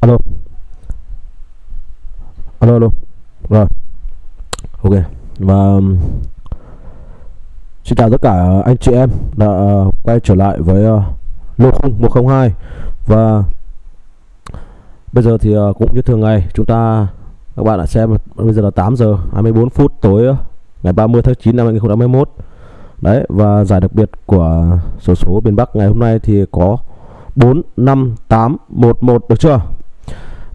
alo. Alo alo. Rồi. Ok. Và um, xin chào tất cả anh chị em đã uh, quay trở lại với uh, lô khung 102 và bây giờ thì uh, cũng như thường ngày chúng ta các bạn đã xem bây giờ là 8 giờ 24 phút tối uh, ngày 30 tháng 9 năm 2021 đấy và giải đặc biệt của sổ số, số miền Bắc ngày hôm nay thì có 45811 được chưa?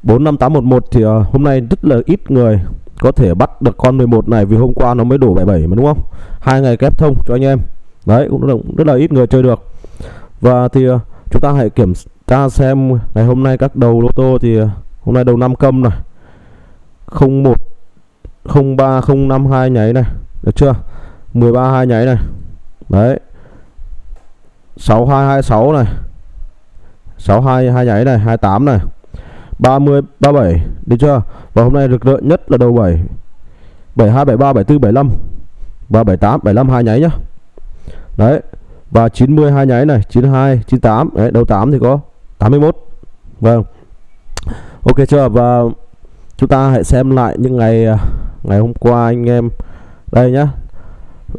45811 thì uh, hôm nay rất là ít người có thể bắt được con 11 này vì hôm qua nó mới đổ 77 mà đúng không? Hai ngày kép thông cho anh em. Đấy cũng rất rất là ít người chơi được. Và thì uh, chúng ta hãy kiểm tra xem ngày hôm nay các đầu lô tô thì uh, hôm nay đầu năm câm này. 01 03 052 nháy này. Được chưa? 13 hai nháy này. Đấy. 6226 này. 62 hai nháy này 28 này. 30 37 được chưa? Và hôm nay được rỡ nhất là đầu 7 72 73 74 75 và 78 75 hai nháy nhá. Đấy. Và 90 hai nháy này. 92 98 đấy đầu 8 thì có 81 vâng. Ok chưa? Và chúng ta hãy xem lại những ngày à, ngày hôm qua anh em. Đây nhá.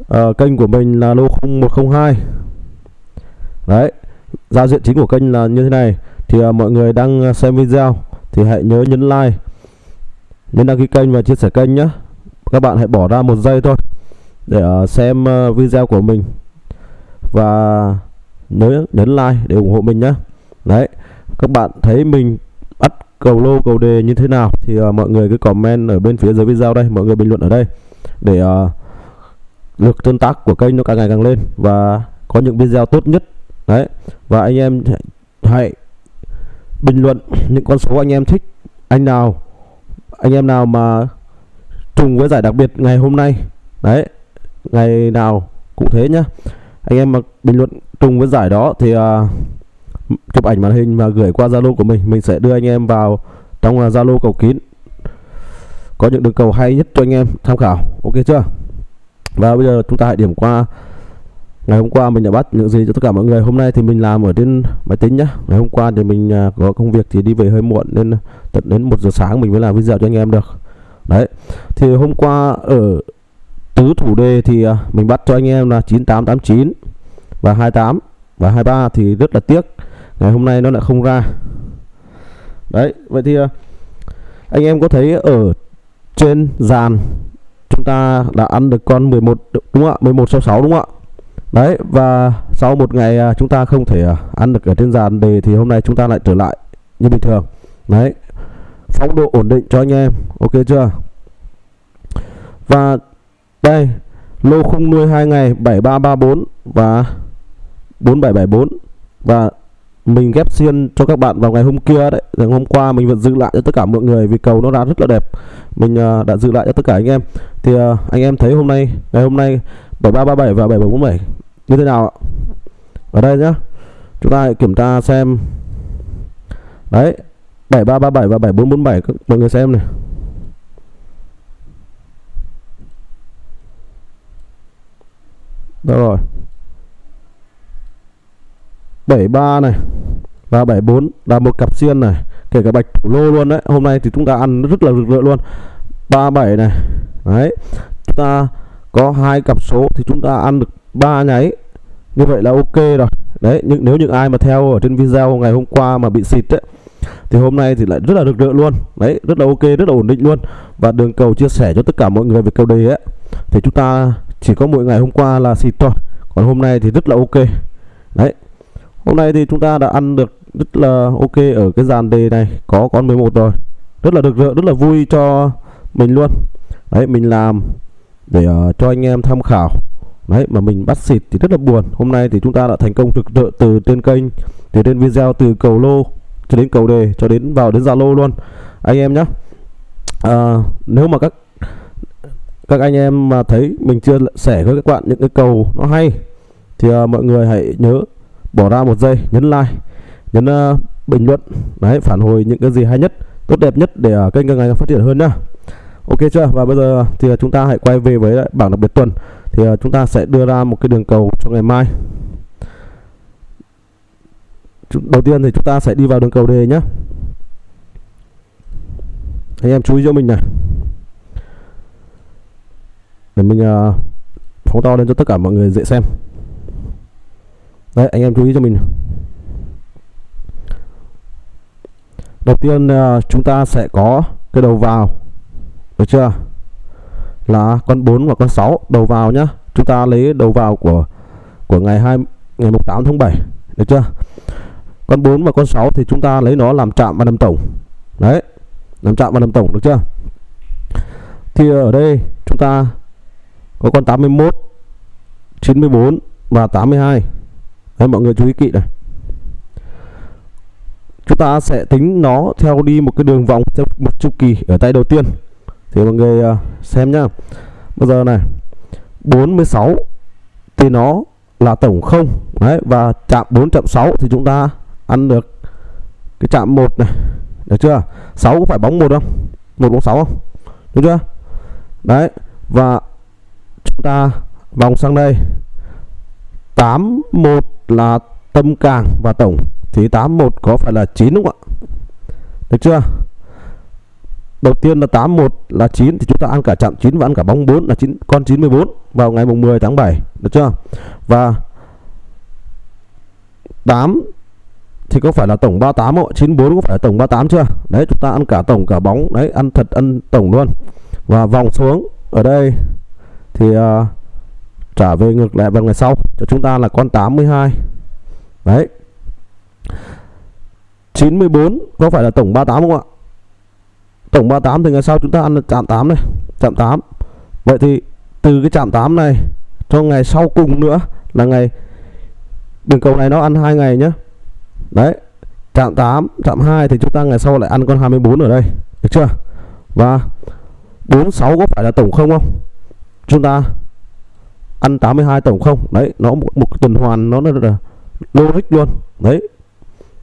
À, kênh của mình là lô 0102 đấy. Giao diện chính của kênh là như thế này. Thì uh, mọi người đang à, xem video thì hãy nhớ nhấn like nhấn đăng ký kênh và chia sẻ kênh nhé. Các bạn hãy bỏ ra một giây thôi để à, xem à, video của mình. Và nhớ nhấn like để ủng hộ mình nhé. Đấy các bạn thấy mình bắt cầu lô cầu đề như thế nào thì uh, mọi người cứ comment ở bên phía dưới video đây mọi người bình luận ở đây để uh, lượt tương tác của kênh nó càng ngày càng lên và có những video tốt nhất. Đấy và anh em hãy bình luận những con số anh em thích anh nào anh em nào mà trùng với giải đặc biệt ngày hôm nay. Đấy ngày nào cũng thế nhá. Anh em mà bình luận trùng với giải đó thì uh, chụp ảnh màn hình và gửi qua zalo của mình mình sẽ đưa anh em vào trong à, zalo cầu kín. Có những đường cầu hay nhất cho anh em tham khảo. Ok chưa? Và bây giờ chúng ta hãy điểm qua ngày hôm qua mình đã bắt những gì cho tất cả mọi người. Hôm nay thì mình làm ở trên máy tính nhá. Ngày hôm qua thì mình à, có công việc thì đi về hơi muộn nên tận đến một giờ sáng mình mới làm video cho anh em được. Đấy. Thì hôm qua ở tứ thủ đề thì à, mình bắt cho anh em là 9889 và 28 và 23 thì rất là tiếc. Ngày hôm nay nó lại không ra. Đấy, vậy thì à, anh em có thấy ở trên dàn chúng ta đã ăn được con 11 đúng không ạ? 1166 đúng không ạ? Đấy và sau một ngày à, chúng ta không thể à, ăn được ở trên dàn đề thì hôm nay chúng ta lại trở lại như bình thường. Đấy phong độ ổn định cho anh em ok chưa? Và đây lô khung nuôi hai ngày 7334 và 4774 và mình ghép xiên cho các bạn vào ngày hôm kia đấy ngày hôm qua mình vẫn giữ lại cho tất cả mọi người vì cầu nó ra rất là đẹp. Mình uh, đã giữ lại cho tất cả anh em. Thì uh, anh em thấy hôm nay ngày hôm nay 7337 và 7747 như thế nào ạ? Ở đây nhá. Chúng ta hãy kiểm tra xem. Đấy 7337 và 7447 các mọi người xem này. Đâu rồi? 73 này và 74 là một cặp xiên này, kể cả bạch thủ lô luôn đấy. Hôm nay thì chúng ta ăn rất là rực rỡ luôn. 37 này. Đấy, chúng ta có hai cặp số thì chúng ta ăn được ba nháy. Như vậy là ok rồi. Đấy nhưng nếu những ai mà theo ở trên video ngày hôm qua mà bị xịt đấy thì hôm nay thì lại rất là được rỡ luôn. Đấy rất là ok rất là ổn định luôn. Và đường cầu chia sẻ cho tất cả mọi người về cầu đề ấy thì chúng ta chỉ có mỗi ngày hôm qua là xịt thôi. Còn hôm nay thì rất là ok. Đấy. Hôm nay thì chúng ta đã ăn được rất là ok ở cái dàn đề này. Có con 11 rồi. Rất là được rỡ rất là vui cho mình luôn. Đấy mình làm để uh, cho anh em tham khảo đấy mà mình bắt xịt thì rất là buồn. Hôm nay thì chúng ta đã thành công thực rỡ từ trên kênh từ trên video từ cầu lô cho đến cầu đề cho đến vào đến zalo luôn. Anh em nhé à, nếu mà các các anh em mà thấy mình chưa sẻ với các bạn những cái cầu nó hay thì à, mọi người hãy nhớ bỏ ra một giây nhấn like nhấn uh, bình luận đấy phản hồi những cái gì hay nhất tốt đẹp nhất để uh, kênh càng ngày phát triển hơn nhá. Ok chưa? Và bây giờ thì à, chúng ta hãy quay về với bảng đặc biệt tuần thì uh, chúng ta sẽ đưa ra một cái đường cầu cho ngày mai. Đầu tiên thì chúng ta sẽ đi vào đường cầu đề nhé anh em chú ý cho mình này. Để mình uh, phóng to lên cho tất cả mọi người dễ xem. Đấy anh em chú ý cho mình. Đầu tiên uh, chúng ta sẽ có cái đầu vào. Được chưa? Là con 4 và con 6 đầu vào nhá. Chúng ta lấy đầu vào của của ngày 2 ngày 8 tháng 7 được chưa? Con 4 và con 6 thì chúng ta lấy nó làm chạm và làm tổng. Đấy, làm chạm và làm tổng, được chưa? Thì ở đây chúng ta có con 81 94 và 82 đấy, mọi người chú ý kỹ này. Chúng ta sẽ tính nó theo đi một cái đường vòng theo một chu kỳ ở tay đầu tiên thì mọi người à, xem nhá. Bây giờ này 46 thì nó là tổng không. Đấy, và chạm 4 chạm 6 thì chúng ta ăn được cái chạm 1 này. Được chưa? 6 có phải bóng một không? Một bóng 6 không? Đúng chưa? Đấy, và chúng ta vòng sang đây. 81 là tâm càng và tổng. Thì 81 có phải là 9 đúng không ạ? Được chưa? Đầu tiên là 81 là 9 thì chúng ta ăn cả chạm 9 và ăn cả bóng 4 là 9 con 94 vào ngày mùng 10 tháng 7 được chưa? Và 8 thì có phải là tổng 38 không 94 có phải là tổng 38 chưa? Đấy chúng ta ăn cả tổng cả bóng đấy ăn thật ăn tổng luôn. Và vòng xuống ở đây thì uh, trả về ngược lại vào ngày sau cho chúng ta là con 82 đấy. 94 có phải là tổng 38 không ạ? Tổng 38 thì ngày sau chúng ta ăn chạm 8 này chạm 8 vậy thì từ cái chạm 8 này cho ngày sau cùng nữa là ngày đường cầu này nó ăn hai ngày nhé đấy chạm 8 chạm 2 thì chúng ta ngày sau lại ăn con 24 ở đây được chưa? Và 46 có phải là tổng không không? Chúng ta ăn 82 tổng không? Đấy nó một, một tuần hoàn nó là logic luôn. Đấy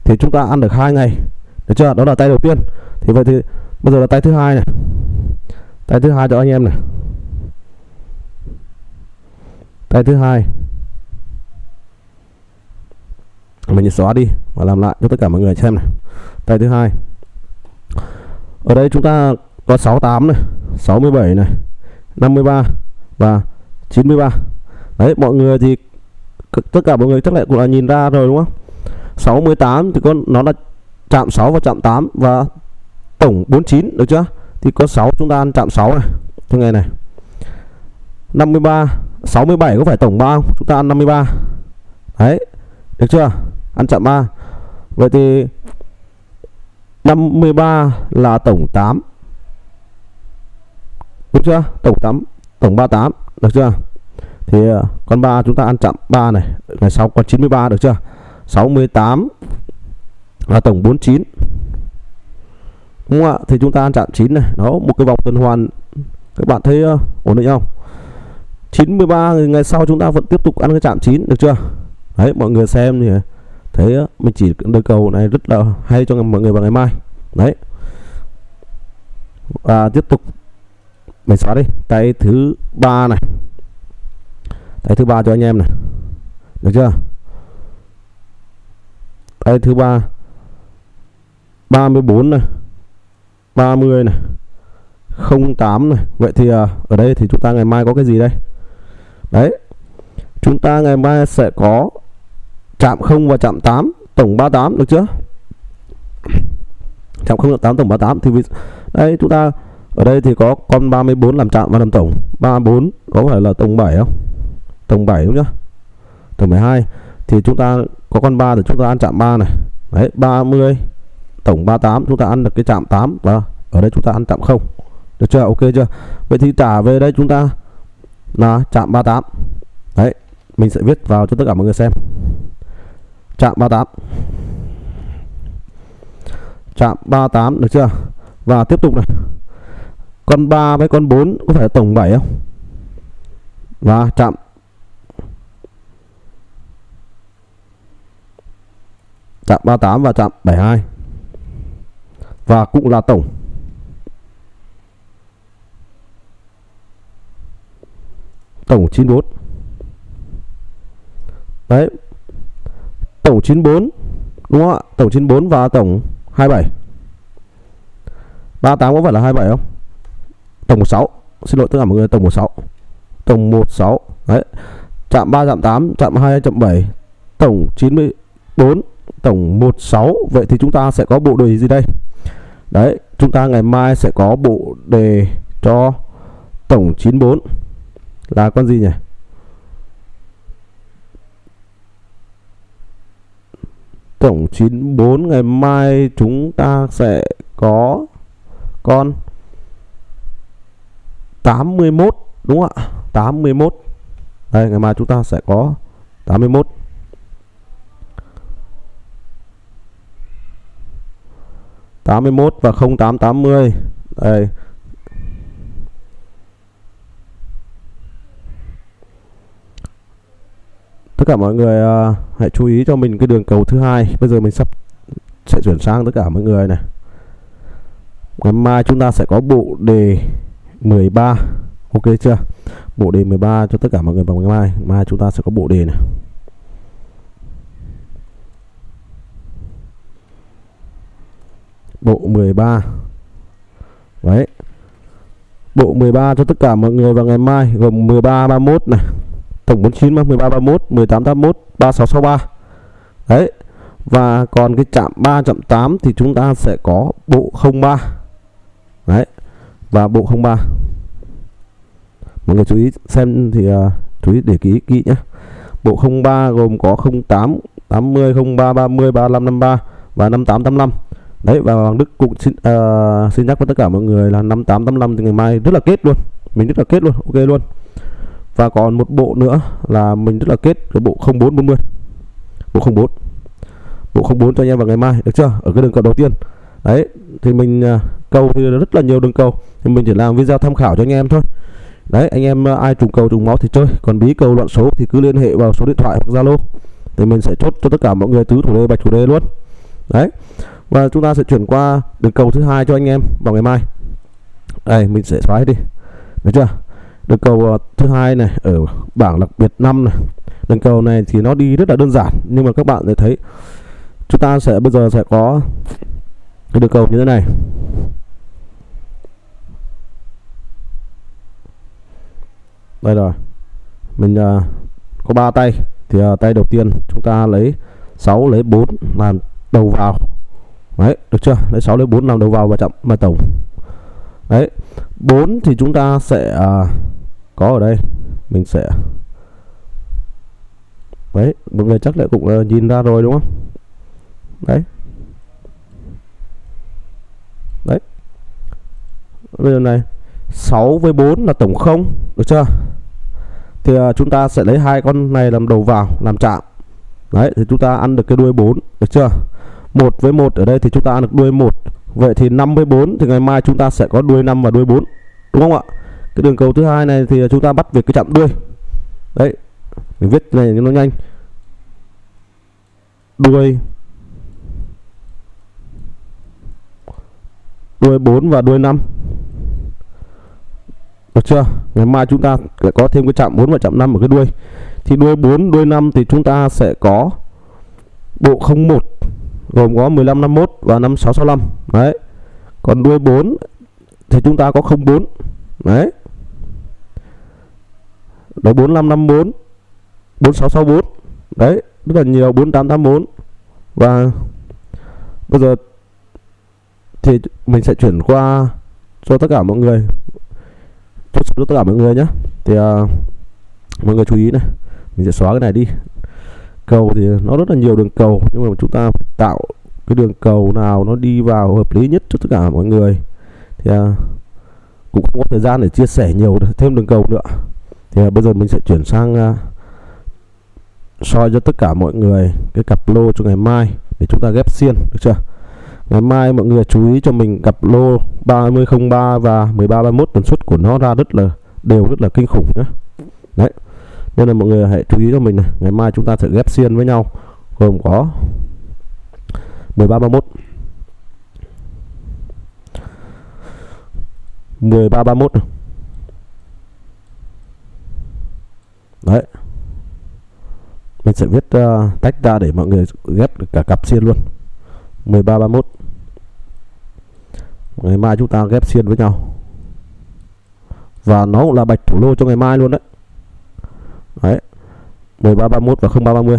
thì chúng ta ăn được hai ngày được chưa? Đó là tay đầu tiên. Thì vậy thì bây giờ là tay thứ hai này. Tay thứ hai cho anh em này. Tay thứ hai. Mình xóa đi và làm lại cho tất cả mọi người xem này. Tay thứ hai. Ở đây chúng ta có 68 này 67 này 53 và 93 đấy, mọi người thì tất cả mọi người chắc lại cũng là nhìn ra rồi, đúng không? 68 thì con nó là chạm 6 và chạm 8 và tổng 49 được chưa? Thì có 6 chúng ta ăn chạm 6 này. Trong ngày này. 53 67 có phải tổng 3 không? Chúng ta ăn 53 đấy, được chưa? Ăn chạm 3 vậy thì 53 là tổng 8 đúng chưa? Tổng 8 tổng 38 được chưa? Thì ờ, con 3 chúng ta ăn chạm 3 này. Ngày sau con 93 được chưa? 68 là tổng 49 đúng không ạ? Thì chúng ta ăn chạm 9 này. Đó một cái vòng tuần hoàn. Các bạn thấy uh, ổn định không? 93 ngày sau chúng ta vẫn tiếp tục ăn cái chạm 9 được chưa? Đấy mọi người xem thì thấy uh, mình chỉ đời cầu này rất là hay cho mọi người vào ngày mai. Đấy. Và tiếp tục mình xóa đi. Tay thứ ba này. Tay thứ ba cho anh em này. Được chưa? Tay thứ ba. 34 này. 30 này 08 này. Vậy thì à, ở đây thì chúng ta ngày mai có cái gì đây? Đấy Chúng ta ngày mai sẽ có Chạm 0 và chạm 8 Tổng 38 được chưa? Chạm 0 và 8 tổng 38 Thì vì, đây chúng ta Ở đây thì có con 34 làm chạm và làm tổng. 34 có phải là tổng 7 không? Tổng 7 đúng chưa? Tổng 12 Thì chúng ta có con 3 thì chúng ta ăn chạm 3 này. Đấy 30 tổng 38 chúng ta ăn được cái chạm 8 và ở đây chúng ta ăn chạm 0 được chưa? Ok chưa? Vậy thì trả về đây chúng ta là chạm 38 đấy, mình sẽ viết vào cho tất cả mọi người xem. Chạm 38 chạm 38 được chưa? Và tiếp tục này. Con 3 với con 4 có phải là tổng 7 không? Và chạm chạm 38 và chạm 72 và cũng là tổng. Tổng 94 đấy. Tổng 94 đúng không ạ? Tổng 94 và tổng 27 38 có phải là 27 không? Tổng 16 xin lỗi, tất cả mọi người, tổng 16 tổng 16 đấy. Chạm 3 chạm 8 chạm 2 chạm 7 tổng 94 tổng 16 vậy thì chúng ta sẽ có bộ đề gì đây? Đấy, chúng ta ngày mai sẽ có bộ đề cho tổng 94 là con gì nhỉ? Tổng 94 ngày mai chúng ta sẽ có con 81 đúng không ạ? 81 đây, ngày mai chúng ta sẽ có 81 81 và 0880 đây. Tất cả mọi người uh, hãy chú ý cho mình cái đường cầu thứ hai. Bây giờ mình sắp sẽ chuyển sang tất cả mọi người này. Ngày mai chúng ta sẽ có bộ đề 13 ok chưa? Bộ đề 13 cho tất cả mọi người vào ngày mai. Mai chúng ta sẽ có bộ đề này. Bộ 13 đấy. Bộ 13 cho tất cả mọi người vào ngày mai gồm 13 31 này tổng 49 13 31 18 81 3663 đấy. Và còn cái chạm 3 chạm 8 thì chúng ta sẽ có bộ 03 đấy. Và bộ 03 mọi người chú ý xem thì uh, chú ý để ký kỹ nhé. Bộ 03 gồm có 08 80 03 30 35 53 và 58 85 đấy và Hoàng Đức cũng xin uh, xin nhắc với tất cả mọi người là 5885 thì ngày mai rất là kết luôn. Mình rất là kết luôn ok luôn. Và còn một bộ nữa là mình rất là kết cái bộ 0440 bộ 04 bộ 04 cho anh em vào ngày mai được chưa? Ở cái đường cầu đầu tiên. Đấy thì mình uh, cầu thì rất là nhiều đường cầu. Thì mình chỉ làm video tham khảo cho anh em thôi. Đấy anh em uh, ai trùng cầu trùng máu thì chơi. Còn bí cầu loạn số thì cứ liên hệ vào số điện thoại hoặc zalo. Thì mình sẽ chốt cho tất cả mọi người tứ thủ đề bạch thủ đề luôn. Đấy và chúng ta sẽ chuyển qua đường cầu thứ hai cho anh em vào ngày mai. Đây mình sẽ xóa hết đi. Được chưa? Đường cầu ờ, thứ hai này ở bảng đặc biệt 5 này. Đường cầu này thì nó đi rất là đơn giản nhưng mà các bạn sẽ thấy chúng ta sẽ bây giờ sẽ có cái đường cầu như thế này. Đây rồi. Mình uh, có ba tay. Thì uh, tay đầu tiên chúng ta lấy 6 lấy 4 làm đầu vào đấy được chưa? Đấy 6 đến 4 làm đầu vào và chậm mà tổng. Đấy 4 thì chúng ta sẽ à, có ở đây. Mình sẽ đấy mọi người chắc lại cũng uh, nhìn ra rồi đúng không? Đấy. Đấy. Bây giờ này 6 với 4 là tổng 0 được chưa? Thì uh, chúng ta sẽ lấy hai con này làm đầu vào làm chạm. Đấy thì chúng ta ăn được cái đuôi 4 được chưa? 1 với 1 ở đây thì chúng ta ăn được đuôi 1 vậy thì 5 với 4 thì ngày mai chúng ta sẽ có đuôi 5 và đuôi 4 đúng không ạ? Cái đường cầu thứ hai này thì chúng ta bắt việc cái chạm đuôi. Đấy, mình viết này cho nó nhanh. Đuôi. Đuôi 4 và đuôi 5 được chưa? Ngày mai chúng ta sẽ có thêm cái chạm 4 và chạm 5 ở cái đuôi. Thì đuôi 4 đuôi 5 thì chúng ta sẽ có bộ 01 gồm có 15 51 và 5665 đấy. Còn đuôi 4 thì chúng ta có 04 đấy. Đó 4554 4664 đấy rất là nhiều 4884 và bây giờ thì mình sẽ chuyển qua cho tất cả mọi người cho tất cả mọi người nhé thì uh, mọi người chú ý này mình sẽ xóa cái này đi cầu thì nó rất là nhiều đường cầu nhưng mà chúng ta phải tạo cái đường cầu nào nó đi vào hợp lý nhất cho tất cả mọi người. Thì à, cũng không có thời gian để chia sẻ nhiều thêm đường cầu nữa. Thì à, bây giờ mình sẽ chuyển sang à, soi cho tất cả mọi người cái cặp lô cho ngày mai để chúng ta ghép xiên được chưa? Ngày mai mọi người chú ý cho mình cặp lô 3003 và 1331 tần suất của nó ra rất là đều rất là kinh khủng nhé đấy nên là mọi người hãy chú ý cho mình này. Ngày mai chúng ta sẽ ghép xiên với nhau. Gồm có 1331 1331 đấy. Mình sẽ viết uh, tách ra để mọi người ghép được cả cặp xiên luôn. 1331 ngày mai chúng ta ghép xiên với nhau. Và nó cũng là bạch thủ lô cho ngày mai luôn đấy đấy. 1331 và 0330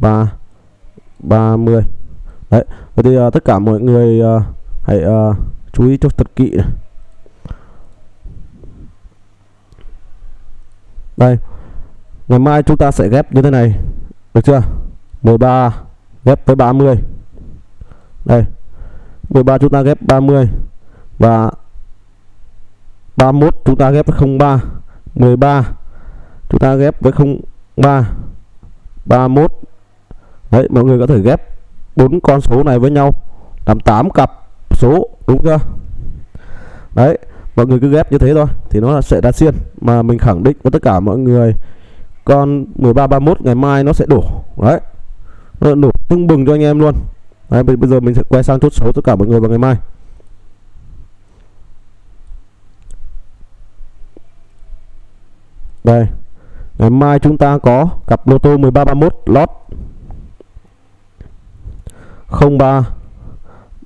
0330 đấy vậy thì uh, tất cả mọi người uh, hãy uh, chú ý cho thật kỹ này. đây ngày mai chúng ta sẽ ghép như thế này được chưa? 13 ghép với 30 đây 13 chúng ta ghép 30 và 31 chúng ta ghép với 03 13 chúng ta ghép với 03 31 đấy mọi người có thể ghép bốn con số này với nhau làm 8 cặp số đúng chưa? Đấy mọi người cứ ghép như thế thôi thì nó sẽ ra xiên. Mà mình khẳng định với tất cả mọi người con 13 31 ngày mai nó sẽ đổ. Đấy nó đổ tưng bừng cho anh em luôn. Đấy, bây giờ mình sẽ quay sang chốt số tất cả mọi người vào ngày mai. Đây ngày mai chúng ta có cặp lô tô 1331 lót 03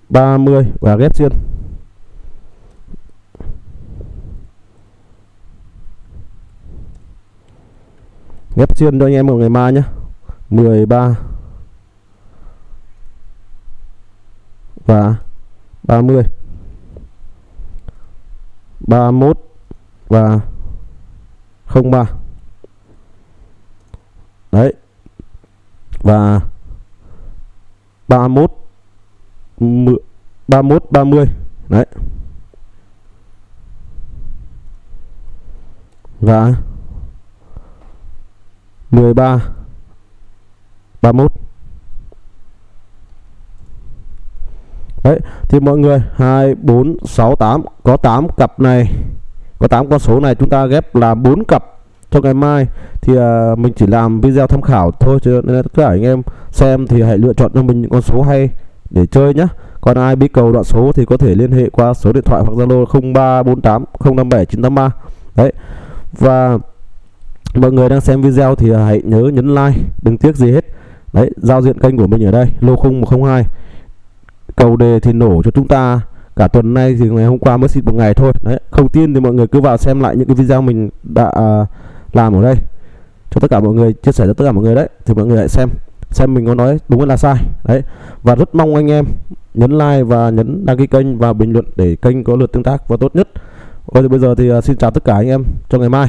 30 và ghép xuyên. ghép xuyên cho anh em một ngày mai nhé. 13 và 30 31 và 03 đấy. Và 31 31 30 đấy. Và 13 31 Đấy, thì mọi người 2 4 6 8 có 8 cặp này. Có 8 con số này chúng ta ghép là 4 cặp sau ngày mai thì uh, mình chỉ làm video tham khảo thôi cho nên tất cả anh em xem thì hãy lựa chọn cho mình những con số hay để chơi nhé còn ai biết cầu đoạn số thì có thể liên hệ qua số điện thoại hoặc zalo 0348 057 983 đấy. Và mọi người đang xem video thì à, hãy nhớ nhấn like đừng tiếc gì hết. Đấy giao diện kênh của mình ở đây lô khung 102 cầu đề thì nổ cho chúng ta. Cả tuần nay thì ngày hôm qua mới xịt một ngày thôi. Đấy không tin thì mọi người cứ vào xem lại những cái video mình đã uh, làm ở đây. Cho tất cả mọi người, chia sẻ cho tất cả mọi người đấy, thì mọi người hãy xem xem mình có nói đúng hay là sai. Đấy. Và rất mong anh em nhấn like và nhấn đăng ký kênh và bình luận để kênh có lượt tương tác và tốt nhất. Rồi thì bây giờ thì à, xin chào tất cả anh em, cho ngày mai.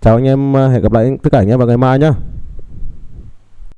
Chào anh em à, hẹn gặp lại tất cả anh em vào ngày mai nhé